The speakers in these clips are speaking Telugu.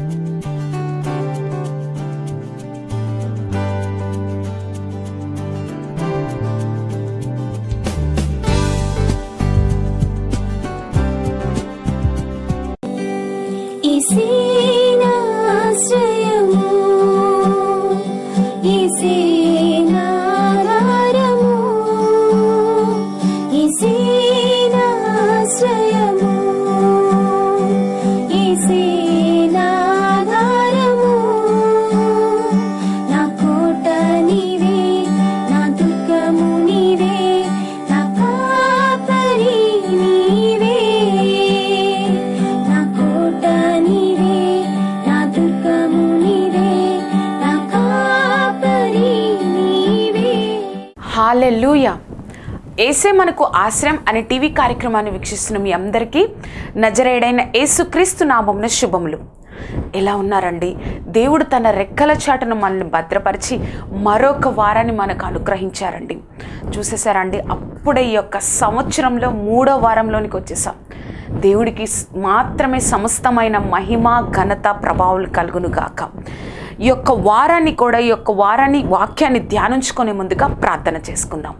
Música ఏసే మనకు ఆశ్రయం అనే టీవీ కార్యక్రమాన్ని వీక్షిస్తున్న మీ అందరికీ నజరేడైన యేసుక్రీస్తు నామంన శుభములు. ఎలా ఉన్నారండి? దేవుడు తన రెక్కల చాటును మనల్ని భద్రపరిచి మరొక వారాన్ని మనకు అనుగ్రహించారండి. చూసేసారండి? అప్పుడే ఈ యొక్క సంవత్సరంలో మూడో వారంలోనికి వచ్చేసాం. దేవుడికి మాత్రమే సమస్తమైన మహిమ ఘనత ప్రభావాలు కలుగును గాక. ఈ యొక్క వారాన్ని కూడా ఈ యొక్క వారాన్ని వాక్యాన్ని ధ్యానించుకునే ముందుగా ప్రార్థన చేసుకుందాం.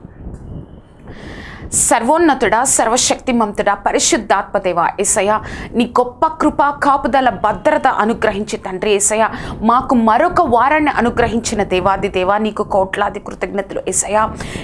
సర్వోన్నతుడా సర్వశక్తిమంతుడా పరిశుద్ధాత్మదేవ ఏసయ నీ గొప్ప కృప కాపుదల భద్రత అనుగ్రహించి తండ్రి ఏసయ మాకు మరొక వారాన్ని అనుగ్రహించిన దేవాది దేవా నీకు కోట్లాది కృతజ్ఞతలు ఏసయ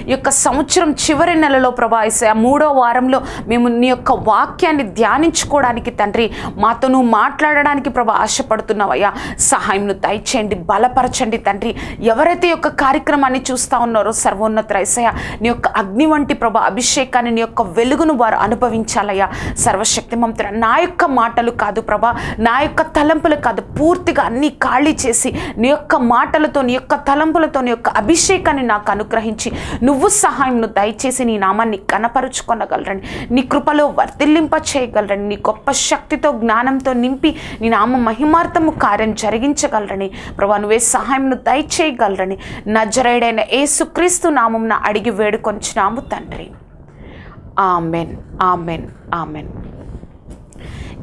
ఈ యొక్క సంవత్సరం చివరి నెలలో ప్రభా ఏసయ మూడో వారంలో మేము నీ యొక్క వాక్యాన్ని ధ్యానించుకోవడానికి తండ్రి మాతో మాట్లాడడానికి ప్రభా ఆశపడుతున్నావయ్యా. సహాయంను దయచేయండి బలపరచండి తండ్రి. ఎవరైతే యొక్క కార్యక్రమాన్ని చూస్తా ఉన్నారో సర్వోన్నత ఏసయ నీ యొక్క అగ్ని వంటి ప్రభా అభిషేక్ అభిషేకాన్ని నీ యొక్క వెలుగును వారు అనుభవించాలయ్యా. సర్వశక్తిమంతుడ నా యొక్క మాటలు కాదు ప్రభా నా యొక్క తలంపులు కాదు. పూర్తిగా అన్ని ఖాళీ చేసి నీ యొక్క మాటలతో నీ యొక్క తలంపులతో నీ యొక్క అభిషేకాన్ని నాకు అనుగ్రహించి నువ్వు సహాయంను దయచేసి నీ నామాన్ని కనపరుచుకొనగలరని నీ కృపలో వర్తిల్లింప చేయగలరని నీ గొప్ప శక్తితో జ్ఞానంతో నింపి నీ నామ మహిమార్థము కార్యం జరిగించగలరని ప్రభా నువ్వే సహాయంను దయచేయగలరని నజరేడైన ఏసుక్రీస్తు నామంన అడిగి వేడుకొంచినాము తండ్రి. Amen amen amen.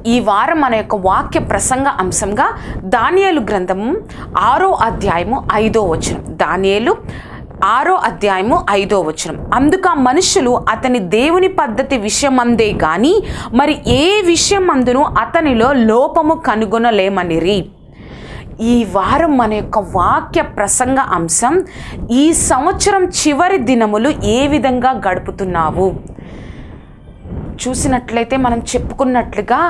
ఈ వారం మన యొక్క వాక్య ప్రసంగ అంశంగా దానియలు గ్రంథము ఆరో అధ్యాయము ఐదో వచనం. దానియలు ఆరో అధ్యాయము ఐదో వచనం. అందుకు ఆ మనుషులు అతని దేవుని పద్ధతి విషయమందే గాని మరి ఏ విషయం అందును అతనిలో లోపము కనుగొనలేమనిరి? ఈ వారం మన యొక్క వాక్య ప్రసంగ అంశం ఈ సంవత్సరం చివరి దినములు ఏ విధంగా గడుపుతున్నావు? చూసినట్లయితే మనం చెప్పుకున్నట్లుగా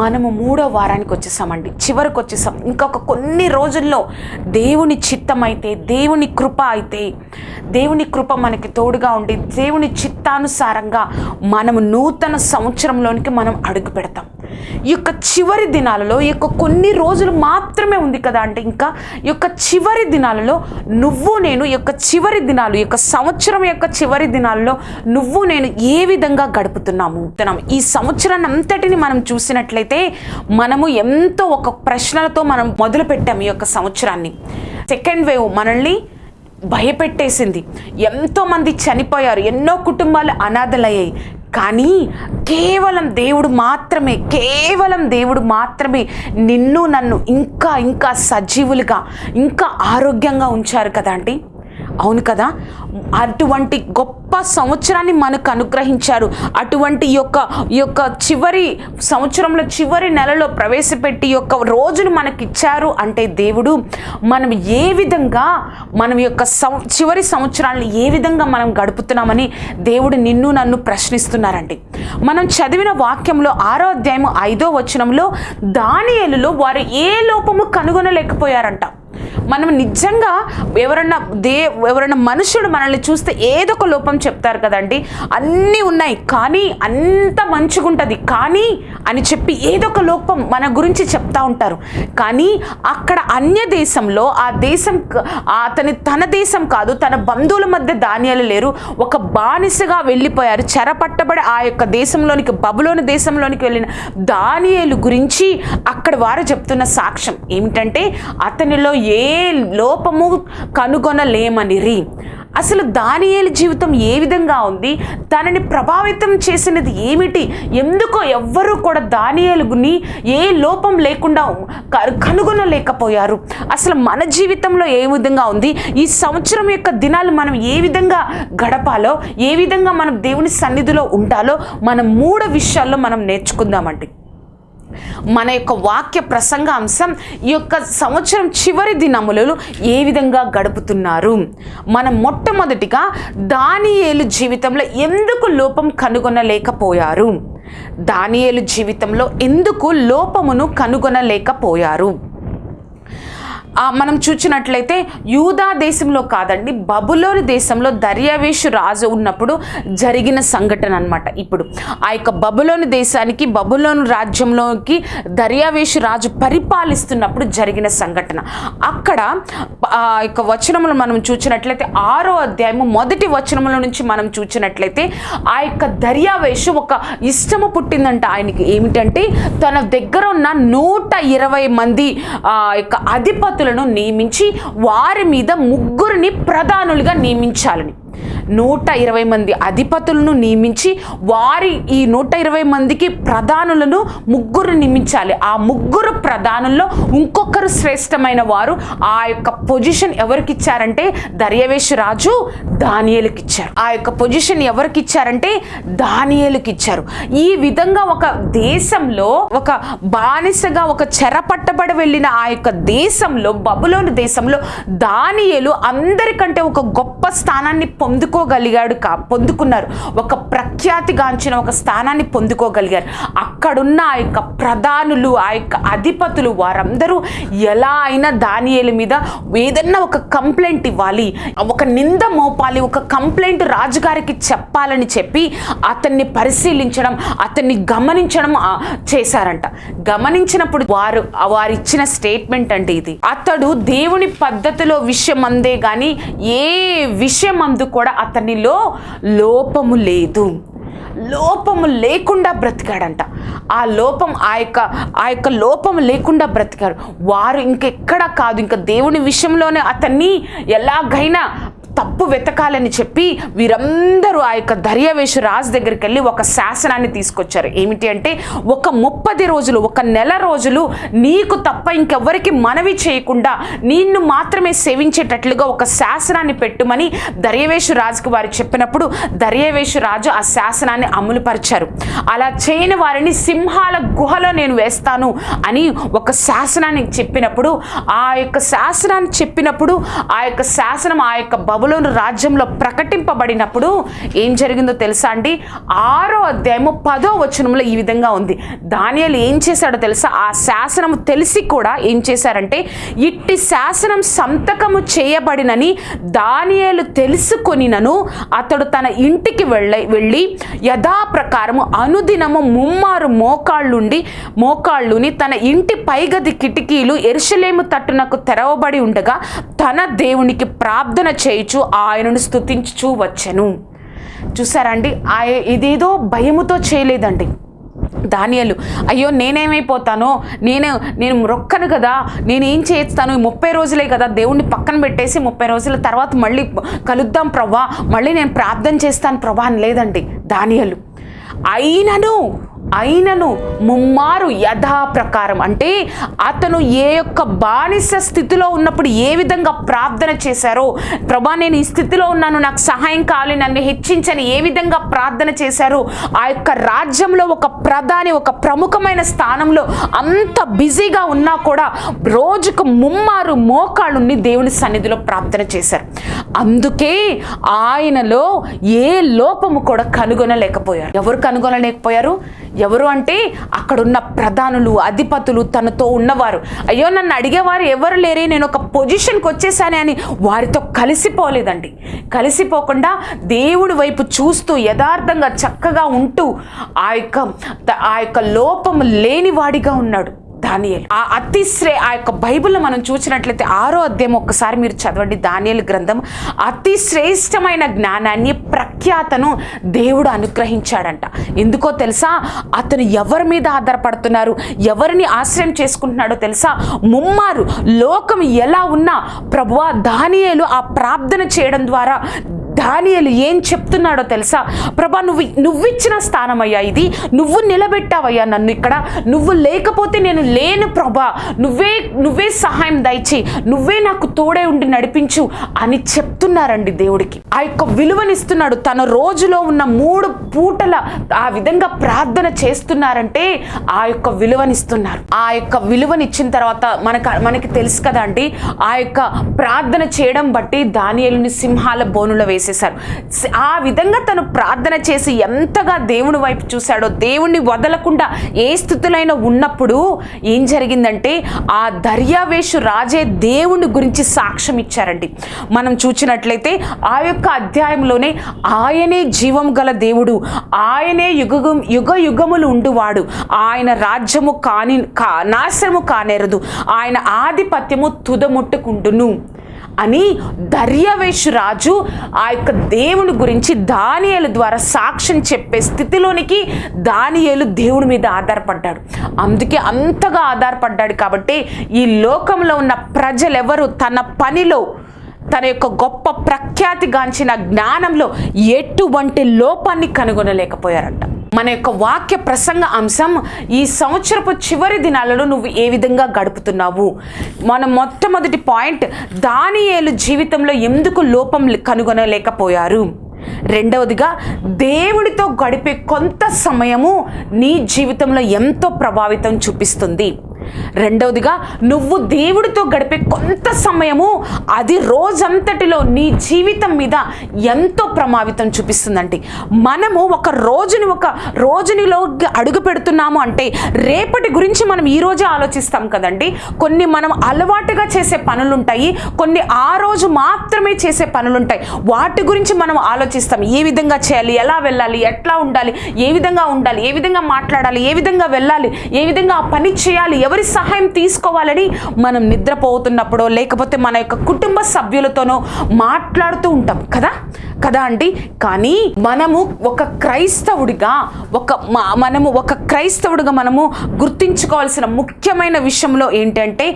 మనము మూడో వారానికి వచ్చేసామండి. చివరికి వచ్చేసాం. ఇంకొక కొన్ని రోజుల్లో దేవుని చిత్తం అయితే దేవుని కృప అయితే దేవుని కృప మనకి తోడుగా ఉండి దేవుని చిత్తానుసారంగా మనము నూతన సంవత్సరంలోనికి మనం అడుగు పెడతాం. ఈ యొక్క చివరి దినాలలో ఈ యొక్క కొన్ని రోజులు మాత్రమే ఉంది కదా అంటే ఇంకా ఈ యొక్క చివరి దినాలలో నువ్వు నేను ఈ యొక్క చివరి దినాలు ఈ యొక్క సంవత్సరం యొక్క చివరి దినాలలో నువ్వు నేను ఏ విధంగా గడుపుతున్నాము? తనం ఈ సంవత్సరాన్ని అంతటిని మనం చూసినట్లయితే మనము ఎంతో ఒక ప్రశ్నలతో మనం మొదలు పెట్టాం ఈ యొక్క సంవత్సరాన్ని. సెకండ్ వేవ్ మనల్ని భయపెట్టేసింది. ఎంతోమంది చనిపోయారు ఎన్నో కుటుంబాలు అనాథలయ్యాయి. కానీ కేవలం దేవుడు మాత్రమే కేవలం దేవుడు మాత్రమే నిన్ను నన్ను ఇంకా ఇంకా సజీవులుగా ఇంకా ఆరోగ్యంగా ఉంచారు కదా అండి అవును కదా? అటువంటి గొప్ప సంవత్సరాన్ని మనకు అనుగ్రహించారు. అటువంటి యొక్క యొక్క చివరి సంవత్సరంలో చివరి నెలలో ప్రవేశపెట్టి యొక్క రోజును మనకి ఇచ్చారు అంటే దేవుడు మనం ఏ విధంగా మనం యొక్క సం చివరి సంవత్సరాలను ఏ విధంగా మనం గడుపుతున్నామని దేవుడు నిన్ను నన్ను ప్రశ్నిస్తున్నారండి. మనం చదివిన వాక్యంలో ఆరో అధ్యాయం ఐదో వచనంలో దానియేలులో వారు ఏ లోపము కనుగొనలేకపోయారంట. మనం నిజంగా ఎవరన్నా దే ఎవరైనా మనుషుడు మనల్ని చూస్తే ఏదో ఒక లోపం చెప్తారు కదండి? అన్నీ ఉన్నాయి. కానీ అంత మంచిగుంటుంది. కానీ అని చెప్పి ఏదో ఒక లోపం మన గురించి చెప్తా ఉంటారు. కానీ అక్కడ అన్య దేశంలో ఆ దేశం అతని తన దేశం కాదు తన బంధువుల మధ్య ధాన్యాలు లేరు. ఒక బానిసగా వెళ్ళిపోయారు. చెరపట్టబడి ఆ యొక్క దేశంలోనికి బబులోని దేశంలోనికి వెళ్ళిన దానియేలు గురించి అక్కడ వారు చెప్తున్న సాక్ష్యం ఏమిటంటే అతనిలో ఏ లోపము కనుగొనలేమనిరి అసలు దానియేలు జీవితం ఏ విధంగా ఉంది? తనని ప్రభావితం చేసినది ఏమిటి? ఎందుకో ఎవ్వరూ కూడా దానియేలుని ఏ లోపం లేకుండా కనుగొనలేకపోయారు. అసలు మన జీవితంలో ఏ విధంగా ఉంది? ఈ సంవత్సరం యొక్క దినాలు మనం ఏ విధంగా గడపాలో ఏ విధంగా మనం దేవుని సన్నిధిలో ఉండాలో మనం మూడు విషయాల్లో మనం నేర్చుకుందామండి. మన యొక్క వాక్య ప్రసంగ అంశం ఈ యొక్క సంవత్సరం చివరి దినములలో ఏ విధంగా గడుపుతున్నారు? మనం మొట్టమొదటిగా దానియేలు జీవితంలో ఎందుకు లోపం కనుగొనలేకపోయారు? దానియేలు జీవితంలో ఎందుకు లోపమును కనుగొనలేకపోయారు? మనం చూసినట్లయితే యూదా దేశంలో కాదండి బబులోని దేశంలో దర్యావేషు రాజు ఉన్నప్పుడు జరిగిన సంఘటన అనమాట ఇప్పుడు. ఆ యొక్క బబులోని దేశానికి బబులోని రాజ్యంలోకి దర్యావేషు రాజు పరిపాలిస్తున్నప్పుడు జరిగిన సంఘటన. అక్కడ ఆ యొక్క వచనములు మనం చూసినట్లయితే ఆరో అధ్యాయము మొదటి వచనముల నుంచి మనం చూసినట్లయితే ఆ యొక్క దర్యావేషు ఒక ఇష్టము పుట్టిందంట ఆయనకి. ఏమిటంటే తన దగ్గర ఉన్న నూట ఇరవై మంది ఆ యొక్క అధిపతులను నియమించి వారి మీద ముగ్గురిని ప్రధానులుగా నియమించాలని. నూట ఇరవై మంది అధిపతులను నియమించి వారి ఈ నూట ఇరవై మందికి ప్రధానులను ముగ్గురు నియమించాలి. ఆ ముగ్గురు ప్రధానుల్లో ఇంకొకరు శ్రేష్టమైన వారు ఆ యొక్క పొజిషన్ ఎవరికి ఇచ్చారంటే దర్యవేశు రాజు దానియలకు ఇచ్చారు ఆ యొక్క పొజిషన్ ఎవరికి ఇచ్చారంటే దానియలకు ఇచ్చారు ఈ విధంగా ఒక దేశంలో ఒక బానిసగా ఒక చెర పట్టబడి వెళ్ళిన ఆ యొక్క దేశంలో బబులోని దేశంలో దానియలు అందరికంటే ఒక గొప్ప స్థానాన్ని పొందుకోగలిగాడు కా పొందుకున్నారు. ఒక ప్రఖ్యాతిగాంచిన ఒక స్థానాన్ని పొందుకోగలిగారు. అక్కడున్న ఆ యొక్క ప్రధానులు ఆ యొక్క అధిపతులు వారందరూ ఎలా అయినా దానియేల మీద ఏదన్నా ఒక కంప్లైంట్ ఇవ్వాలి. ఒక నింద మోపాలి ఒక కంప్లైంట్ రాజుగారికి చెప్పాలని చెప్పి అతన్ని పరిశీలించడం అతన్ని గమనించడం చేశారంట. గమనించినప్పుడు వారు వారు ఇచ్చిన స్టేట్మెంట్ అంటే ఇది. అతడు దేవుని పద్ధతిలో విషయం అందే గాని ఏ విషయం అందు కూడా అతనిలో లోపము లేదు. లోపము లేకుండా బ్రతికాడంట. ఆ లోపం ఆ యొక్క ఆ యొక్క లోపం లేకుండా బ్రతికారు వారు ఇంకెక్కడా కాదు. ఇంకా దేవుని విషయంలోనే అతన్ని ఎలాగైనా తప్పు వెతకాలని చెప్పి వీరందరూ ఆ యొక్క దర్యావేషు రాజు దగ్గరికి వెళ్ళి ఒక శాసనాన్ని తీసుకొచ్చారు. ఏమిటి అంటే ఒక ముప్పది రోజులు ఒక నెల రోజులు నీకు తప్ప ఇంకెవ్వరికి మనవి చేయకుండా నిన్ను మాత్రమే సేవించేటట్లుగా ఒక శాసనాన్ని పెట్టుమని దర్యవేశు రాజుకు వారు చెప్పినప్పుడు దర్యవేశు రాజు ఆ శాసనాన్ని అమలుపరిచారు. అలా చేయని వారిని సింహాల గుహలో నేను వేస్తాను అని ఒక శాసనాన్ని చెప్పినప్పుడు ఆ యొక్క శాసనాన్ని చెప్పినప్పుడు ఆ యొక్క శాసనం ఆ యొక్క బబులోను రాజ్యంలో ప్రకటింపబడినప్పుడు ఏం జరిగిందో తెలుసా అండి? ఆరో అధ్యాయము పదో వచనంలో ఈ విధంగా ఉంది. దానియాలు ఏం చేశాడో తెలుసా? ఆ శాసనం తెలిసి కూడా ఏం చేశారంటే ఇట్టి శాసనం సంతకము చేయబడినని దానియాలు తెలుసుకొనినను అతడు తన ఇంటికి వెళ్ళ వెళ్ళి యథాప్రకారము అనుదినము ముమ్మారు మోకాళ్ళుండి మోకాళ్ళుని తన ఇంటి పైగది కిటికీలు ఎరుషలేము తట్టునకు తెరవబడి ఉండగా తన దేవునికి ప్రార్థన చేయుచు ఆయనను స్తుతించుచూ వచ్చెను. చూసారండి? ఆ ఇదేదో భయముతో చేయలేదండి. ధాన్యాలు అయ్యో నేనేమైపోతానో? నేను నేను మొక్కను కదా? నేనేం చేస్తాను? ఈ ముప్పై రోజులే కదా దేవుణ్ణి పక్కన పెట్టేసి ముప్పై రోజుల తర్వాత మళ్ళీ కలుద్దాం ప్రభా మళ్ళీ నేను ప్రార్థన చేస్తాను ప్రభా అని లేదండి. ధాన్యాలు అయినను అయినను ముమ్మారు యథాప్రకారం. అంటే అతను ఏ యొక్క బానిస స్థితిలో ఉన్నప్పుడు ఏ విధంగా ప్రార్థన చేశారో ప్రభా నేను ఈ స్థితిలో ఉన్నాను నాకు సహాయం కావాలి నన్ను హెచ్చించని ఏ విధంగా ప్రార్థన చేశారో ఆ యొక్క రాజ్యంలో ఒక ప్రధాని ఒక ప్రముఖమైన స్థానంలో అంత బిజీగా ఉన్నా కూడా రోజుకు ముమ్మారు మోకాళ్ళుని దేవుని సన్నిధిలో ప్రార్థన చేశారు. అందుకే ఆయనలో ఏ లోపము కూడా కనుగొనలేకపోయారు. ఎవరు కనుగొనలేకపోయారు? ఎవరు అంటే అక్కడున్న ప్రధానులు అధిపతులు తనతో ఉన్నవారు. అయ్యో నన్ను అడిగేవారు ఎవరు లేరే నేను ఒక పొజిషన్కి వచ్చేసానే అని వారితో కలిసిపోలేదండి. కలిసిపోకుండా దేవుడి వైపు చూస్తూ యథార్థంగా చక్కగా ఉంటూ ఆ యొక్క ఆ యొక్క లోపం లేనివాడిగా ఉన్నాడు. దానియలు. ఆ అతిశ్రే ఆ యొక్క బైబిల్లో మనం చూసినట్లయితే ఆరో అధ్యాయం ఒక్కసారి మీరు చదవండి. దానియలు గ్రంథం. అతి శ్రేష్టమైన జ్ఞానాన్ని ప్రఖ్యాతను దేవుడు అనుగ్రహించాడంట. ఎందుకో తెలుసా? అతను ఎవరి మీద ఆధారపడుతున్నారు? ఎవరిని ఆశ్రయం చేసుకుంటున్నాడో తెలుసా? ముమ్మారు లోకం ఎలా ఉన్నా ప్రభువా దానియేలు ఆ ప్రార్థన చేయడం ద్వారా దానియలు ఏం చెప్తున్నాడో తెలుసా? ప్రభా నువ్వు నువ్విచ్చిన స్థానం అయ్యా ఇది. నువ్వు నిలబెట్టావయ్యా నన్ను ఇక్కడ. నువ్వు లేకపోతే నేను లేను ప్రభా. నువ్వే నువ్వే సహాయం దయచి నువ్వే నాకు తోడే ఉండి నడిపించు అని చెప్తున్నారండి దేవుడికి. ఆ యొక్క విలువనిస్తున్నాడు. తన రోజులో ఉన్న మూడు పూటల ఆ విధంగా ప్రార్థన చేస్తున్నారంటే ఆ యొక్క విలువనిస్తున్నారు. ఆ యొక్క విలువనిచ్చిన తర్వాత మనకు మనకి తెలుసు కదా అండి ఆ యొక్క ప్రార్థన చేయడం బట్టి దానియలుని సింహాల బోనులో వేసి సి- ఆ విధంగా తను ప్రార్థన చేసి ఎంతగా దేవుని వైపు చూశాడో దేవుణ్ణి వదలకుండా ఏ స్థితిలో ఉన్నప్పుడు ఏం జరిగిందంటే ఆ దర్యావేషు రాజే దేవుని గురించి సాక్ష్యం ఇచ్చారండి. మనం చూసినట్లయితే ఆ యొక్క అధ్యాయంలోనే ఆయనే జీవం గల దేవుడు ఆయనే యుగ యుగ యుగములు ఉండువాడు. ఆయన రాజ్యము కాని కా నాశనము కానేరదు. ఆయన ఆధిపత్యము తుదముట్టుకుంటును. అని దర్యావేషు రాజు ఆ యొక్క దేవుని గురించి దానియలు ద్వారా సాక్ష్యం చెప్పే స్థితిలోనికి దానియలు దేవుని మీద ఆధారపడ్డాడు. అందుకే అంతగా ఆధారపడ్డాడు కాబట్టి ఈ లోకంలో ఉన్న ప్రజలెవరు తన పనిలో తన యొక్క గొప్ప ప్రఖ్యాతిగాంచిన జ్ఞానంలో ఎటువంటి లోపాన్ని కనుగొనలేకపోయారంట. మన యొక్క వాక్య ప్రసంగ అంశం ఈ సంవత్సరపు చివరి దినాలలో నువ్వు ఏ విధంగా గడుపుతున్నావు? మన మొట్టమొదటి పాయింట్ దానియేలు జీవితంలో ఎందుకు లోపం కనుగొనలేకపోయారు? రెండవదిగా దేవుడితో గడిపే కొంత సమయము నీ జీవితంలో ఎంతో ప్రభావితం చూపిస్తుంది. రెండవదిగా నువ్వు దేవుడితో గడిపే కొంత సమయము అది రోజంతటిలో నీ జీవితం మీద ఎంతో ప్రభావితం చూపిస్తుందండి. మనము ఒక రోజుని ఒక రోజునిలో అడుగు పెడుతున్నాము అంటే రేపటి గురించి మనం ఈ రోజే ఆలోచిస్తాం కదండి. కొన్ని మనం అలవాటుగా చేసే పనులు ఉంటాయి కొన్ని ఆ రోజు మాత్రమే చేసే పనులు ఉంటాయి వాటి గురించి మనం ఆలోచిస్తాం. ఏ విధంగా చేయాలి ఎలా వెళ్ళాలి ఎట్లా ఉండాలి ఏ విధంగా ఉండాలి ఏ విధంగా మాట్లాడాలి ఏ విధంగా వెళ్ళాలి ఏ విధంగా ఆ పని చేయాలి ఎవరి సహాయం తీసుకోవాలని మనం నిద్రపోతున్నప్పుడో లేకపోతే మన యొక్క కుటుంబ సభ్యులతోనో మాట్లాడుతూ ఉంటాం కదా? కదా అండి? కానీ మనము ఒక క్రైస్తవుడిగా ఒక మనము ఒక క్రైస్తవుడిగా మనము గుర్తించుకోవాల్సిన ముఖ్యమైన విషయంలో ఏంటంటే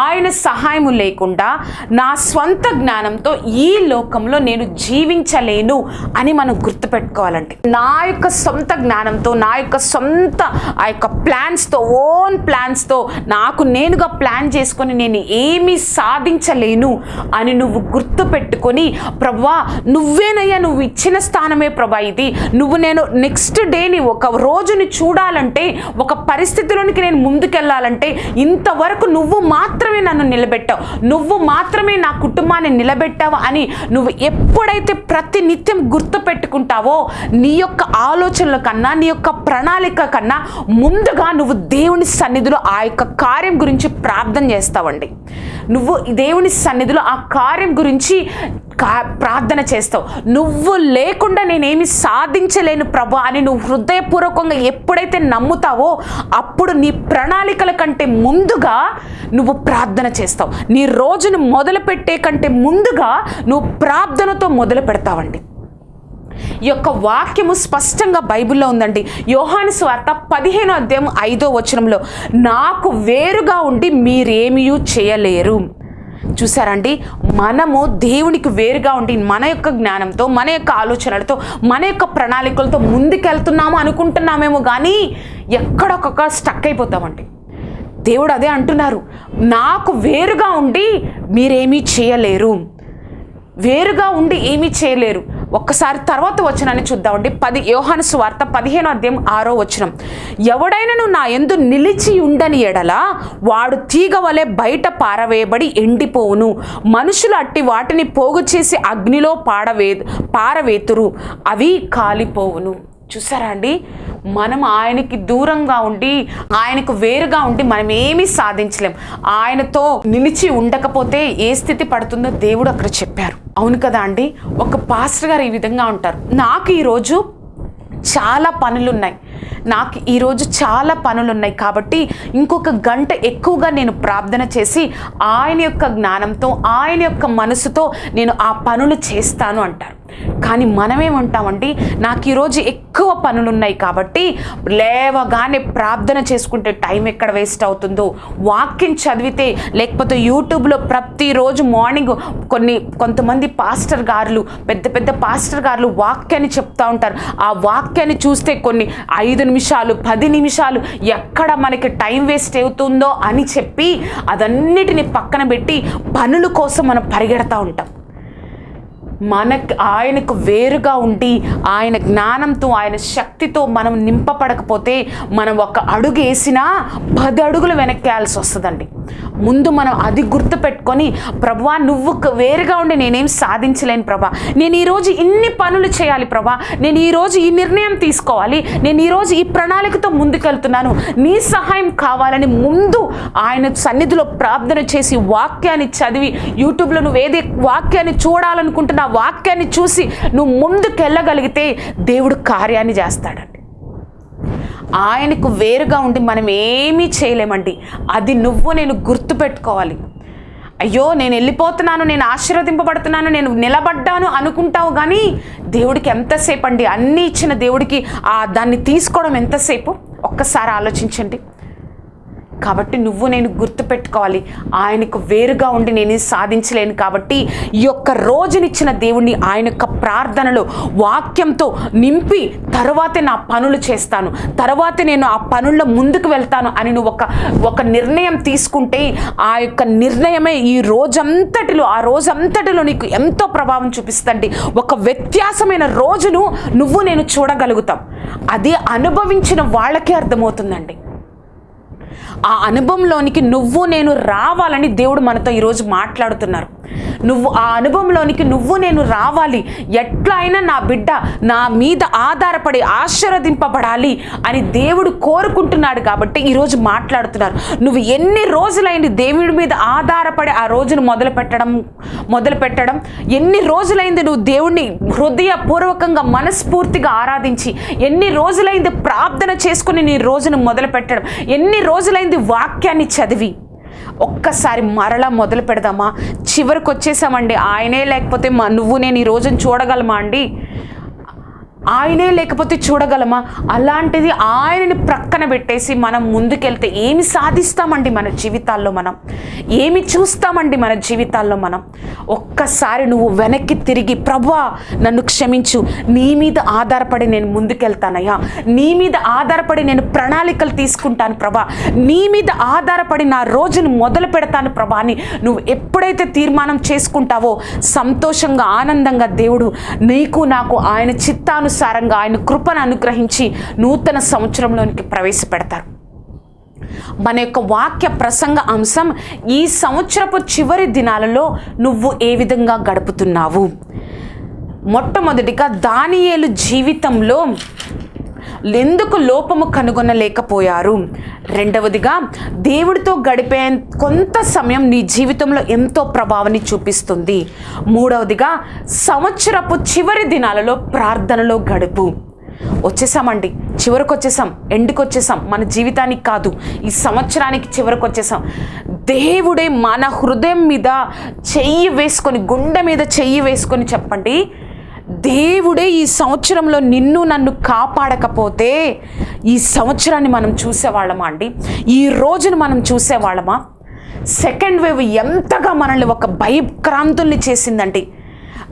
ఆయన సహాయము లేకుండా నా స్వంత జ్ఞానంతో ఈ లోకంలో నేను జీవించలేను అని మనం గుర్తుపెట్టుకోవాలండి. నా యొక్క సొంత జ్ఞానంతో నా యొక్క సొంత ఆ యొక్క ప్లాన్స్తో ఓన్ ప్లాన్స్తో నాకు నేనుగా ప్లాన్ చేసుకొని నేను ఏమీ సాధించలేను అని నువ్వు గుర్తు పెట్టుకొని ప్రభా నువ్వేనయ్యా నువ్వు ఇచ్చిన స్థానమే ప్రభా ఇది. నువ్వు నేను నెక్స్ట్ డేని ఒక రోజుని చూడాలంటే ఒక పరిస్థితిలోనికి నేను ముందుకెళ్ళాలంటే ఇంతవరకు నువ్వు మాత్రమే నన్ను నిలబెట్టావు. నువ్వు మాత్రమే నా కుటుంబాన్ని నిలబెట్టావు అని నువ్వు ఎప్పుడైతే ప్రతి నిత్యం గుర్తు పెట్టుకుంటావో నీ యొక్క ఆలోచనల కన్నా నీ యొక్క ప్రణాళిక కన్నా ముందుగా నువ్వు దేవుని సన్నిధిలో ఆ యొక్క కార్యం గురించి ప్రార్థన చేస్తావండి. నువ్వు దేవుని సన్నిధిలో ఆ కార్యం గురించి కా- ప్రార్థన చేస్తావు. నువ్వు లేకుండా నేనేమి సాధించలేను ప్రభా అని నువ్వు హృదయపూర్వకంగా ఎప్పుడైతే నమ్ముతావో అప్పుడు నీ ప్రణాళికల కంటే ముందుగా నువ్వు ప్రార్థన చేస్తావు. నీ రోజును మొదలు పెట్టే కంటే ముందుగా నువ్వు ప్రార్థనతో మొదలు పెడతావండి ఈ యొక్క వాక్యము స్పష్టంగా బైబిల్లో ఉందండి. యోహాను స్వార్త పదిహేను అధ్యాయం ఐదో వచనంలో నాకు వేరుగా ఉండి మీరేమీ చేయలేరు. చూసారండి? మనము దేవునికి వేరుగా ఉండి మన యొక్క జ్ఞానంతో మన యొక్క ఆలోచనలతో మన యొక్క ప్రణాళికలతో ముందుకెళ్తున్నాము అనుకుంటున్నామేమో కానీ ఎక్కడొక్క స్టక్ అయిపోతామండి. దేవుడు అదే అంటున్నారు నాకు వేరుగా ఉండి మీరేమీ చేయలేరు. వేరుగా ఉండి ఏమీ చేయలేరు. ఒక్కసారి తర్వాత వచనాన్ని చూద్దామండి. పది యోహాను సువార్త పదిహేను అధ్యాయం ఆరో వచనం. ఎవడైనను నా ఎందు నిలిచి ఉండని ఎడల వాడు తీగ వలె బయట పారవేయబడి ఎండిపోవును. మనుషులు అట్టి వాటిని పోగు చేసి అగ్నిలో పాడవే పారవేతురు. అవి కాలిపోవును. చూసారా అండి? మనం ఆయనకి దూరంగా ఉండి ఆయనకు వేరుగా ఉండి మనం ఏమీ సాధించలేం. ఆయనతో నిలిచి ఉండకపోతే ఏ స్థితి పడుతుందో దేవుడు అక్కడ చెప్పారు. అవును కదా అండి? ఒక పాస్టర్ గారు ఈ విధంగా ఉంటారు. నాకు ఈరోజు చాలా పనులు ఉన్నాయి నాకు ఈరోజు చాలా పనులు ఉన్నాయి కాబట్టి ఇంకొక గంట ఎక్కువగా నేను ప్రార్థన చేసి ఆయన యొక్క జ్ఞానంతో ఆయన యొక్క మనసుతో నేను ఆ పనులు చేస్తాను అంటారు. కానీ మనమేమంటామండి నాకు ఈరోజు ఎక్కువ పనులు ఉన్నాయి కాబట్టి లేవగానే ప్రార్థన చేసుకుంటే టైం ఎక్కడ వేస్ట్ అవుతుందో. వాక్యం చదివితే లేకపోతే యూట్యూబ్లో ప్రతిరోజు మార్నింగ్ కొన్ని కొంతమంది పాస్టర్ గారులు పెద్ద పెద్ద పాస్టర్ గారులు వాక్యాన్ని చెప్తా ఉంటారు. ఆ వాక్యాన్ని చూస్తే కొన్ని ఐదు నిమిషాలు పది నిమిషాలు ఎక్కడ మనకి టైం వేస్ట్ అవుతుందో అని చెప్పి అదన్నిటిని పక్కన పెట్టి పనుల కోసం మనం పరిగెడతా ఉంటాం. మనకు ఆయనకు వేరుగా ఉండి ఆయన జ్ఞానంతో ఆయన శక్తితో మనం నింపబడకపోతే మనం ఒక అడుగు వేసినా పది అడుగులు వెనక్కేయాల్సి వస్తుందండి. ముందు మనం అది గుర్తుపెట్టుకొని ప్రభా నువ్వు వేరుగా ఉండి నేనేం సాధించలేను ప్రభా. నేను ఈరోజు ఇన్ని పనులు చేయాలి ప్రభా. నేను ఈరోజు ఈ నిర్ణయం తీసుకోవాలి. నేను ఈరోజు ఈ ప్రణాళికతో ముందుకెళ్తున్నాను. నీ సహాయం కావాలని ముందు ఆయన సన్నిధిలో ప్రార్థన చేసి వాక్యాన్ని చదివి యూట్యూబ్లో నువ్వు ఏదే వాక్యాన్ని చూడాలనుకుంటున్నావు వాక్యాన్ని చూసి నువ్వు ముందుకెళ్ళగలిగితే దేవుడు కార్యాన్ని చేస్తాడండి. ఆయనకు వేరుగా ఉండి మనం ఏమీ చేయలేమండి. అది నువ్వు నేను గుర్తుపెట్టుకోవాలి అయ్యో నేను వెళ్ళిపోతున్నాను నేను ఆశీర్వదింపబడుతున్నాను నేను నిలబడ్డాను అనుకుంటావు కానీ దేవుడికి ఎంతసేపు అండి? అన్నీ ఇచ్చిన దేవుడికి ఆ దాన్ని తీసుకోవడం ఎంతసేపు? ఒక్కసారి ఆలోచించండి. కాబట్టి నువ్వు నేను గుర్తుపెట్టుకోవాలి. ఆయనకు వేరుగా ఉండి నేను సాధించలేను కాబట్టి ఈ యొక్క రోజునిచ్చిన దేవుణ్ణి ఆయన యొక్క ప్రార్థనలో వాక్యంతో నింపి తర్వాతే నా పనులు చేస్తాను. తర్వాతే నేను ఆ పనుల్లో ముందుకు వెళ్తాను అని నువ్వు ఒక ఒక నిర్ణయం తీసుకుంటే ఆ యొక్క నిర్ణయమే ఈ రోజంతటిలో ఆ రోజంతటిలో నీకు ఎంతో ప్రభావం చూపిస్తండి ఒక వ్యత్యాసమైన రోజును నువ్వు నేను చూడగలుగుతాం. అది అనుభవించిన వాళ్ళకే అర్థమవుతుందండి. ఆ అనుభవంలోనికి నువ్వు నేను రావాలని దేవుడు మనతో ఈరోజు మాట్లాడుతున్నారు. నువ్వు ఆ అనుభవంలోనికి నువ్వు నేను రావాలి. ఎట్లా అయినా నా బిడ్డ నా మీద ఆధారపడి ఆశీర్వదింపబడాలి అని దేవుడు కోరుకుంటున్నాడు కాబట్టి ఈరోజు మాట్లాడుతున్నారు. నువ్వు ఎన్ని రోజులైంది దేవుడి మీద ఆధారపడి ఆ రోజును మొదలు పెట్టడం మొదలు పెట్టడం? ఎన్ని రోజులైంది నువ్వు దేవుణ్ణి హృదయపూర్వకంగా మనస్ఫూర్తిగా ఆరాధించి ఎన్ని రోజులైంది ప్రార్థన చేసుకుని నీ రోజును మొదలు పెట్టడం? ఎన్ని రోజులైంది వాక్యాన్ని చదివి? ఒక్కసారి మరలా మొదలు పెడదామా? చివరికి వచ్చేసామండి. ఆయనే లేకపోతే మా నువ్వు నేను ఈ రోజును చూడగలమా అండి? ఆయనే లేకపోతే చూడగలమా? అలాంటిది ఆయనని ప్రక్కన పెట్టేసి మనం ముందుకెళ్తే ఏమి సాధిస్తామండి మన జీవితాల్లో మనం? ఏమి చూస్తామండి మన జీవితాల్లో మనం? ఒక్కసారి నువ్వు వెనక్కి తిరిగి ప్రభా నన్ను క్షమించు. నీ మీద ఆధారపడి నేను ముందుకెళ్తానయ్యా. నీ మీద ఆధారపడి నేను ప్రణాళికలు తీసుకుంటాను ప్రభా. నీ మీద ఆధారపడి నా రోజును మొదలు పెడతాను ప్రభా అని నువ్వు ఎప్పుడైతే తీర్మానం చేసుకుంటావో సంతోషంగా ఆనందంగా దేవుడు నీకు నాకు ఆయన చిత్తాను అనుసారంగా ఆయన కృపను అనుగ్రహించి నూతన సంవత్సరంలోనికి ప్రవేశపెడతారు. మన యొక్క వాక్య ప్రసంగ అంశం ఈ సంవత్సరపు చివరి దినాలలో నువ్వు ఏ విధంగా గడుపుతున్నావు? మొట్టమొదటిగా దానియేలు జీవితంలో ఎందుకు లోపము కనుగొనలేకపోయారు. రెండవదిగా దేవుడితో గడిపే కొంత సమయం నీ జీవితంలో ఎంతో ప్రభావాన్ని చూపిస్తుంది. మూడవదిగా సంవత్సరపు చివరి దినాలలో ప్రార్థనలో గడుపు. వచ్చేసామండి. చివరికి వచ్చేసాం ఎండుకు వచ్చేసాం మన జీవితానికి కాదు. ఈ సంవత్సరానికి చివరికి వచ్చేసాం దేవుడే మన హృదయం మీద చెయ్యి వేసుకొని గుండె మీద చెయ్యి వేసుకొని చెప్పండి. దేవుడే ఈ సంవత్సరంలో నిన్ను నన్ను కాపాడకపోతే ఈ సంవత్సరాన్ని మనం చూసేవాళ్ళమా అండి? ఈ రోజును మనం చూసేవాళ్ళమా? సెకండ్ వేవ్ ఎంతగా మనల్ని ఒక భయక్రాంతుల్ని చేసిందండి.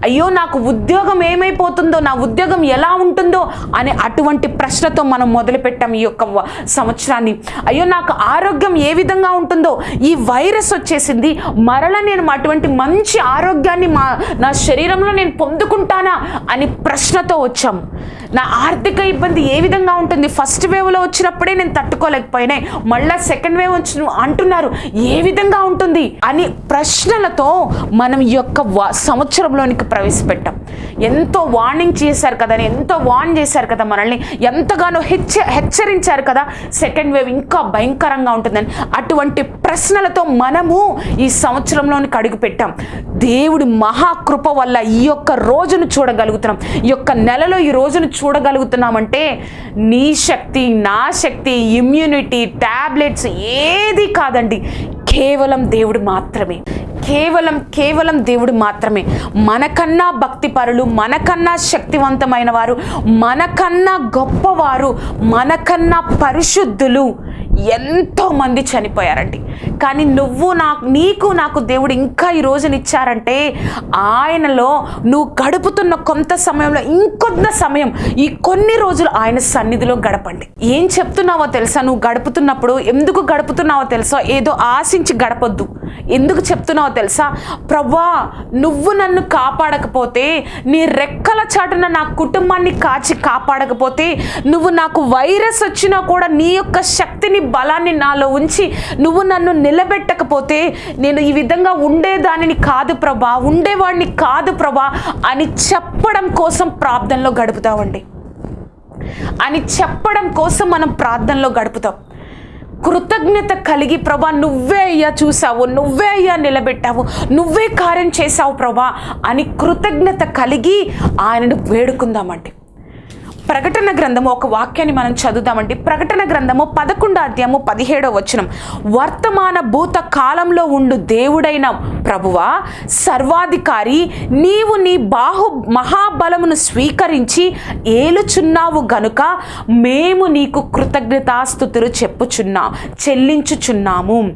అయ్యో నాకు ఉద్యోగం ఏమైపోతుందో నా ఉద్యోగం ఎలా ఉంటుందో అనే అటువంటి ప్రశ్నతో మనం మొదలుపెట్టాం ఈ యొక్క సంవత్సరాన్ని. అయ్యో నాకు ఆరోగ్యం ఏ విధంగా ఉంటుందో ఈ వైరస్ వచ్చేసింది మరల నేను అటువంటి మంచి ఆరోగ్యాన్ని మా నా శరీరంలో నేను పొందుకుంటానా అని ప్రశ్నతో వచ్చాం. నా ఆర్థిక ఇబ్బంది ఏ విధంగా ఉంటుంది? ఫస్ట్ వేవ్లో వచ్చినప్పుడే నేను తట్టుకోలేకపోయినాయి మళ్ళా సెకండ్ వేవ్ వచ్చి అంటున్నారు ఏ విధంగా ఉంటుంది? అని ప్రశ్నలతో మనం ఈ యొక్క సంవత్సరంలోనికి ప్రవేశపెట్టాం. ఎంతో వార్నింగ్ చేశారు కదా ఎంతో వార్న్ చేశారు కదా మనల్ని ఎంతగానో హెచ్చ హెచ్చరించారు కదా సెకండ్ వేవ్ ఇంకా భయంకరంగా ఉంటుందని. అటువంటి ప్రశ్నలతో మనము ఈ సంవత్సరంలోనికి అడుగుపెట్టాం. దేవుడి మహాకృప వల్ల ఈ యొక్క రోజును చూడగలుగుతున్నాం. ఈ యొక్క నెలలో ఈ రోజును చూడగలుగుతున్నామంటే నీ శక్తి నా శక్తి ఇమ్యూనిటీ ట్యాబ్లెట్స్ ఏది కాదండి. కేవలం దేవుడు మాత్రమే. కేవలం కేవలం దేవుడు మాత్రమే. మనకన్నా భక్తిపరులు మనకన్నా శక్తివంతమైన వారు మనకన్నా గొప్పవారు మనకన్నా పరిశుద్ధులు ఎంతోమంది చనిపోయారండి. కానీ నువ్వు నాకు నీకు నాకు దేవుడు ఇంకా ఈ రోజునిచ్చారంటే ఆయనలో నువ్వు గడుపుతున్న కొంత సమయంలో ఇంకొంత సమయం ఈ కొన్ని రోజులు ఆయన సన్నిధిలో గడపండి. ఏం చెప్తున్నావో తెలుసా? నువ్వు గడుపుతున్నప్పుడు ఎందుకు గడుపుతున్నావో తెలుసా? ఏదో ఆశించి గడపొద్దు. ఎందుకు చెప్తున్నావో తెలుసా? ప్రభా నువ్వు నన్ను కాపాడకపోతే నీ రెక్కల చాటున నా కుటుంబాన్ని కాచి కాపాడకపోతే నువ్వు నాకు వైరస్ వచ్చినా కూడా నీ యొక్క శక్తిని బలాన్ని నాలో ఉంచి నువ్వు నన్ను నిలబెట్టకపోతే నేను ఈ విధంగా ఉండేదానిని కాదు ప్రభా ఉండేవాడిని కాదు ప్రభా అని చెప్పడం కోసం ప్రార్థనలో గడుపుతామండి అని చెప్పడం కోసం మనం ప్రార్థనలో గడుపుతాం. కృతజ్ఞత కలిగి ప్రభా నువ్వే అయ్యా చూసావు నువ్వే అయ్యా నిలబెట్టావు నువ్వే కార్యం చేశావు ప్రభా అని కృతజ్ఞత కలిగి ఆయనను వేడుకుందామండి. ప్రకటన గ్రంథము ఒక వాక్యాన్ని మనం చదువుదామండి. ప్రకటన గ్రంథము పదకొండో అధ్యాయము పదిహేడో వచనం. వర్తమాన భూత కాలంలో ఉండు దేవుడైన ప్రభువా సర్వాధికారి నీవు నీ బాహు మహాబలమును స్వీకరించి ఏలుచున్నావు గనుక మేము నీకు కృతజ్ఞతాస్థుతులు చెప్పుచున్నాం చెల్లించుచున్నాము.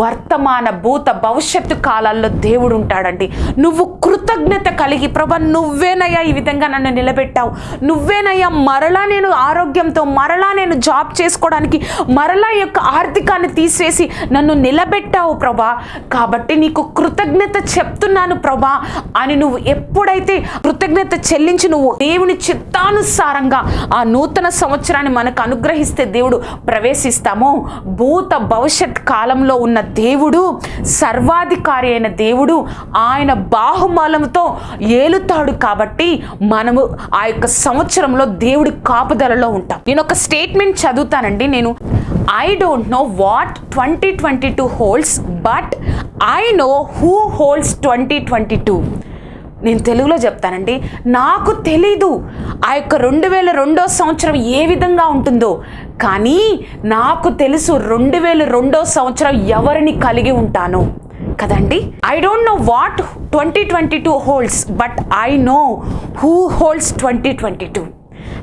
వర్తమాన భూత భవిష్యత్తు కాలాల్లో దేవుడు ఉంటాడండి నువ్వు కృతజ్ఞత కలిగి ప్రభ నువ్వేనయ్యా ఈ విధంగా నన్ను నిలబెట్టావు. నువ్వేనయ్యా మరలా నేను ఆరోగ్యంతో మరలా నేను జాబ్ చేసుకోవడానికి మరలా యొక్క ఆర్థికాన్ని తీసేసి నన్ను నిలబెట్టావు ప్రభా. కాబట్టి నీకు కృతజ్ఞత చెప్తున్నాను ప్రభా అని నువ్వు ఎప్పుడైతే కృతజ్ఞత చెల్లించి నువ్వు దేవుని చిత్తానుసారంగా ఆ నూతన సంవత్సరాన్ని మనకు అనుగ్రహిస్తే దేవుడు ప్రవేశిస్తామో భూత భవిష్యత్ కాలంలో ఉన్న దేవుడు సర్వాధికారి అయిన దేవుడు ఆయన బాహుబలంతో ఏలుతాడు కాబట్టి మనము ఆ యొక్క సంవత్సరంలో దేవుడి కాపుదలలో ఉంటాం. నేను ఒక స్టేట్మెంట్ చదువుతానండి. నేను I don't know what twenty twenty two holds but I know who holds twenty twenty two నేను తెలుగులో చెప్తానండి. నాకు తెలీదు ఆ యొక్క రెండు వేల రెండో సంవత్సరం ఏ విధంగా ఉంటుందో. కానీ నాకు తెలుసు రెండు వేల రెండో సంవత్సరం ఎవరిని కలిగి ఉంటాను. కదండి? I don't know what twenty twenty two holds but I know who holds twenty twenty two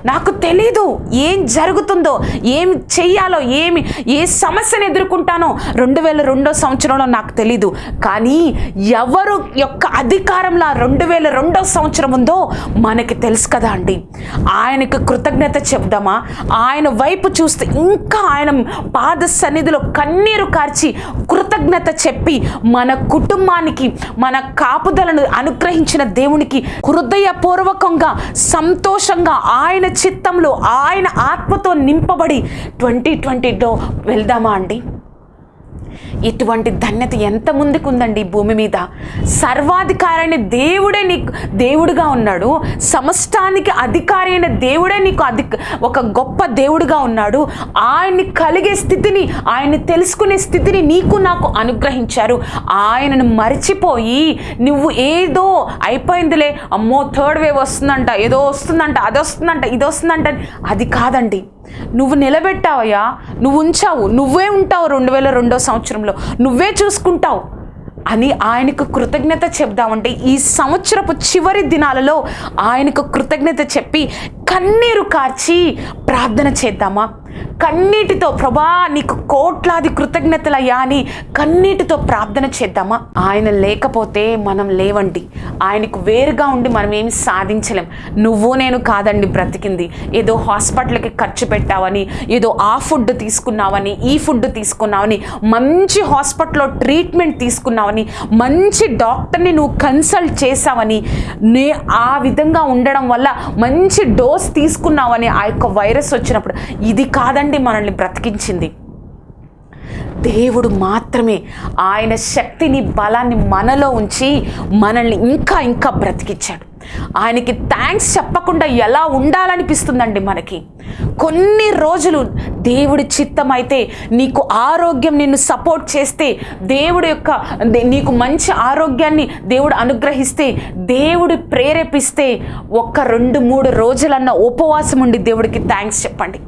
నాకు తెలీదు ఏం జరుగుతుందో ఏం చెయ్యాలో ఏమి ఏ సమస్యను ఎదుర్కొంటానో రెండు వేల రెండో సంవత్సరంలో నాకు తెలీదు. కానీ ఎవరు యొక్క అధికారంలో రెండు వేల రెండో సంవత్సరం ఉందో మనకి తెలుసు కదా అండి. ఆయనకు కృతజ్ఞత చెప్దామా? ఆయన వైపు చూస్తే ఇంకా ఆయన పాద సన్నిధిలో కన్నీరు కార్చి కృతజ్ఞత చెప్పి మన కుటుంబానికి మన కాపుదలను అనుగ్రహించిన దేవునికి హృదయపూర్వకంగా సంతోషంగా ఆయన చిత్తంలో ఆయన ఆత్మతో నింపబడి ట్వంటీ ట్వంటీలో వెళ్దామా అండి? ఇటువంటి ధన్యత ఎంత ముందుకు ఉందండి భూమి మీద? సర్వాధికారైన దేవుడే నీకు దేవుడుగా ఉన్నాడు. సమస్తానికి అధికారి అయిన దేవుడే నీకు అధి ఒక గొప్ప దేవుడుగా ఉన్నాడు. ఆయన్ని కలిగే స్థితిని ఆయన్ని తెలుసుకునే స్థితిని నీకు నాకు అనుగ్రహించారు. ఆయనను మర్చిపోయి నువ్వు ఏదో అయిపోయిందిలే అమ్మో థర్డ్ వేవ్ వస్తుందంట ఏదో వస్తుందంట అది వస్తుందంట ఇది వస్తుందంట అది కాదండి. నువ్వు నిలబెట్టావయ్యా నువ్వు ఉంచావు నువ్వే ఉంటావు రెండు వేల రెండో సంవత్సరంలో. నువ్వే చూసుకుంటావు అని ఆయనకు కృతజ్ఞత చెప్దామంటే ఈ సంవత్సరపు చివరి దినాలలో ఆయనకు కృతజ్ఞత చెప్పి కన్నీరు కార్చి ప్రార్థన చేద్దామా? కన్నీటితో ప్రభా నీకు కోట్లాది కృతజ్ఞతలయ్యా అని కన్నీటితో ప్రార్థన చేద్దామా? ఆయన లేకపోతే మనం లేవండి. ఆయనకు వేరుగా ఉండి మనం ఏమి సాధించలేం. నువ్వు నేను కాదండి బ్రతికింది. ఏదో హాస్పిటల్కి ఖర్చు పెట్టావని ఏదో ఆ ఫుడ్ తీసుకున్నావని ఈ ఫుడ్ తీసుకున్నావని మంచి హాస్పిటల్లో ట్రీట్మెంట్ తీసుకున్నావని మంచి డాక్టర్ని నువ్వు కన్సల్ట్ చేసావని నే ఆ విధంగా ఉండడం వల్ల మంచి డోస్ తీసుకున్నావని ఆ యొక్క వైరస్ వచ్చినప్పుడు ఇది కాదండి మనల్ని బ్రతికించింది. దేవుడు మాత్రమే ఆయన శక్తిని బలాన్ని మనలో ఉంచి మనల్ని ఇంకా ఇంకా బ్రతికించాడు ఆయనకి థ్యాంక్స్ చెప్పకుండా ఎలా ఉండాలనిపిస్తుందండి మనకి? కొన్ని రోజులు దేవుడి చిత్తం అయితే నీకు ఆరోగ్యం నిన్ను సపోర్ట్ చేస్తే దేవుడి యొక్క నీకు మంచి ఆరోగ్యాన్ని దేవుడు అనుగ్రహిస్తే దేవుడు ప్రేరేపిస్తే ఒక్క రెండు మూడు రోజులన్న ఉపవాసం ఉండి దేవుడికి థ్యాంక్స్ చెప్పండి.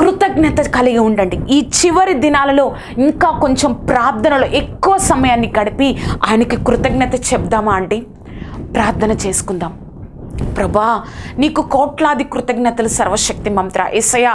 కృతజ్ఞత కలిగి ఉండండి. ఈ చివరి దినాలలో ఇంకా కొంచెం ప్రార్థనలో ఎక్కువ సమయాన్ని గడిపి ఆయనకి కృతజ్ఞత చెప్దామా అండి? ప్రార్థన చేసుకుందాం. ప్రభా నీకు కోట్లాది కృతజ్ఞతలు సర్వశక్తి మంత్ర. ఏసయ్య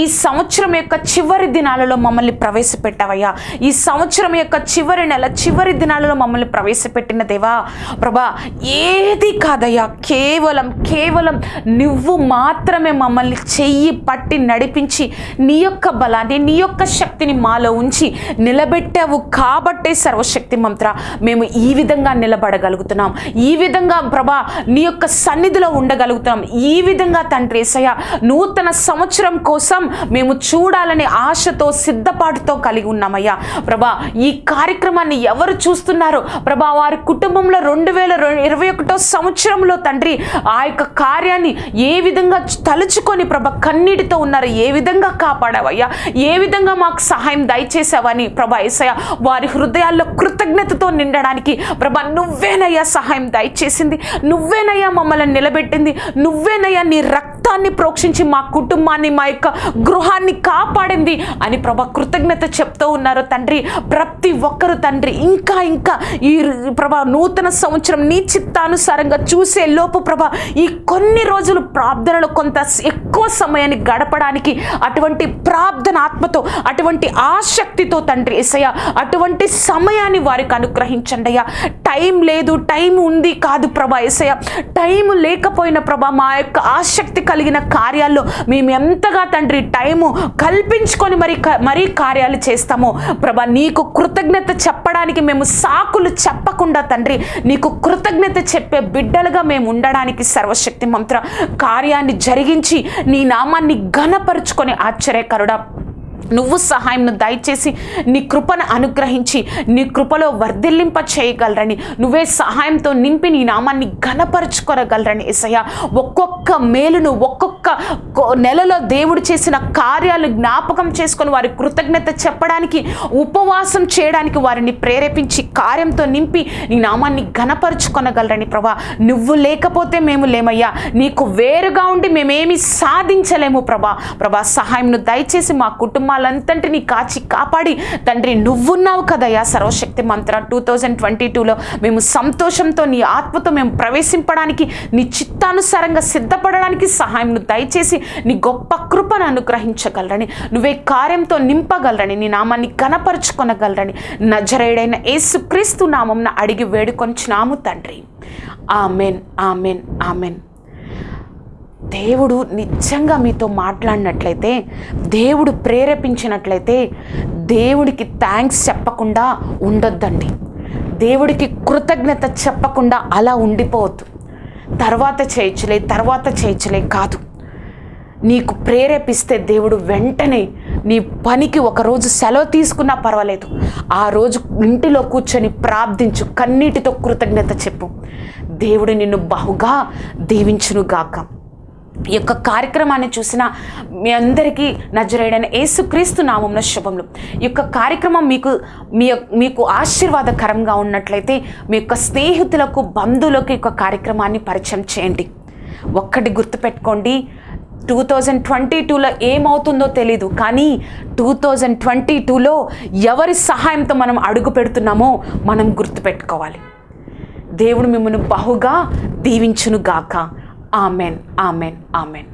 ఈ సంవత్సరం యొక్క చివరి దినాలలో మమ్మల్ని ప్రవేశపెట్టావయ్యా. ఈ సంవత్సరం యొక్క చివరి నెల చివరి దినాలలో మమ్మల్ని ప్రవేశపెట్టిన దేవా ప్రభా ఏది కాదయ్యా కేవలం కేవలం నువ్వు మాత్రమే మమ్మల్ని చెయ్యి పట్టి నడిపించి నీ యొక్క బలాన్ని నీ యొక్క శక్తిని మాలో ఉంచి నిలబెట్టావు కాబట్టే సర్వశక్తి మంత్ర. మేము ఈ విధంగా నిలబడగలుగుతున్నాం. ఈ విధంగా ప్రభా నీ యొక్క సన్ని సన్నిధిలో ఉండగలుగుతున్నాం ఈ విధంగా తండ్రి ఏసయ్య నూతన సంవత్సరం కోసం మేము చూడాలనే ఆశతో సిద్ధపాటుతో కలిగి ఉన్నామయ్యా. ప్రభా ఈ కార్యక్రమాన్ని ఎవరు చూస్తున్నారో ప్రభా వారి కుటుంబంలో రెండు వేల ఇరవై ఒకటో సంవత్సరంలో తండ్రి ఆ యొక్క కార్యాన్ని ఏ విధంగా తలుచుకొని ప్రభ కన్నీటితో ఉన్నారు ఏ విధంగా కాపాడావయ్యా ఏ విధంగా మాకు సహాయం దయచేసావని ప్రభా ఏసయ్య వారి హృదయాల్లో కృతజ్ఞతతో నిండడానికి ప్రభా నువ్వేనయ్యా సహాయం దయచేసింది. నువ్వేనయ్యా మమ్మల్ని నిలబెట్టింది. నువ్వేనయ్యా నీ రక్తాన్ని ప్రోక్షించి మా కుటుంబాన్ని మా యొక్క గృహాన్ని కాపాడింది అని ప్రభా కృతజ్ఞత చెప్తూ ఉన్నారు. తండ్రి ప్రతి ఒక్కరు తండ్రి ఇంకా ఇంకా ఈ ప్రభా నూతన సంవత్సరం నీ చిత్తానుసారంగా చూసే లోపు ప్రభా ఈ కొన్ని రోజులు ప్రార్థనలో కొంత ఎక్కువ సమయాన్ని గడపడానికి అటువంటి ప్రార్థన ఆత్మతో అటువంటి ఆసక్తితో తండ్రి ఎసయ అటువంటి సమయాన్ని వారికి అనుగ్రహించండి అయ్యా. టైం లేదు టైం ఉంది కాదు ప్రభా ఎసయ టైం లేకపోయిన ప్రభా మా యొక్క ఆసక్తి కలిగిన కార్యాల్లో మేము ఎంతగా తండ్రి టైము కల్పించుకొని మరి క- మరీ కార్యాలు చేస్తామో ప్రభా నీకు కృతజ్ఞత చెప్పడానికి మేము సాకులు చెప్పకుండా తండ్రి నీకు కృతజ్ఞత చెప్పే బిడ్డలుగా మేము ఉండడానికి సర్వశక్తి మంత్ర కార్యాన్ని జరిగించి నీ నామాన్ని ఘనపరుచుకొని ఆశ్చర్యకరుడా. నువ్వు సహాయంను దయచేసి నీ కృపను అనుగ్రహించి నీ కృపలో వర్ధిల్లింప చేయగలరని నువ్వే సహాయంతో నింపి నీ నామాన్ని ఘనపరచుకోరగలరని ఏసయ్య. ఒక్కొక్క మేలును ఒక్కొక్క నెలలో దేవుడు చేసిన కార్యాలు జ్ఞాపకం చేసుకొని వారి కృతజ్ఞత చెప్పడానికి ఉపవాసం చేయడానికి వారిని ప్రేరేపించి కార్యంతో నింపి నీ నామాన్ని ఘనపరుచుకొనగలరని ప్రభా. నువ్వు లేకపోతే మేము లేమయ్యా. నీకు వేరుగా ఉండి మేమేమి సాధించలేము ప్రభా. ప్రభా సహాయంను దయచేసి మా వాళ్ళంతటిని కాచి కాపాడి తండ్రి నువ్వున్నావు కదయ్యా సర్వశక్తి మంత్ర. టూ థౌజండ్ ట్వంటీ టూలో మేము సంతోషంతో నీ ఆత్మతో మేము ప్రవేశింపడానికి నీ చిత్తానుసారంగా సిద్ధపడడానికి సహాయంను దయచేసి నీ గొప్ప కృపను అనుగ్రహించగలరని నువ్వే కార్యంతో నింపగలరని నీ నామాన్ని కనపరుచుకొనగలరని నజరేడైన ఏసుక్రీస్తు నామంన అడిగి వేడుకొంచున్నాము తండ్రి. Amen amen amen. దేవుడు నిజంగా మీతో మాట్లాడినట్లయితే దేవుడు ప్రేరేపించినట్లయితే దేవుడికి థ్యాంక్స్ చెప్పకుండా ఉండొద్దండి. దేవుడికి కృతజ్ఞత చెప్పకుండా అలా ఉండిపోవద్దు. తర్వాత చేయొచ్చులే తర్వాత చేయొచ్చులే కాదు. నీకు ప్రేరేపిస్తే దేవుడు వెంటనే నీ పనికి ఒకరోజు సెలవు తీసుకున్నా పర్వాలేదు. ఆ రోజు ఇంటిలో కూర్చొని ప్రార్థించు కన్నీటితో కృతజ్ఞత చెప్పు. దేవుడు నిన్ను బహుగా దీవించునుగాక. ఈ యొక్క కార్యక్రమాన్ని చూసిన మీ అందరికీ నజరేడైన యేసుక్రీస్తు నామంలో శుభములు. ఈ యొక్క కార్యక్రమం మీకు మీ మీకు ఆశీర్వాదకరంగా ఉన్నట్లయితే మీ యొక్క స్నేహితులకు బంధువులకు ఈ యొక్క కార్యక్రమాన్ని పరిచయం చేయండి. ఒక్కటి గుర్తుపెట్టుకోండి టూ థౌజండ్ ట్వంటీ టూలో ఏమవుతుందో తెలీదు కానీ టూ థౌజండ్ ట్వంటీ టూలో ఎవరి సహాయంతో మనం అడుగు పెడుతున్నామో మనం గుర్తుపెట్టుకోవాలి. దేవుడు మిమ్మల్ని బహుగా దీవించును గాక ఆమెన్ ఆమెన్ ఆమెన్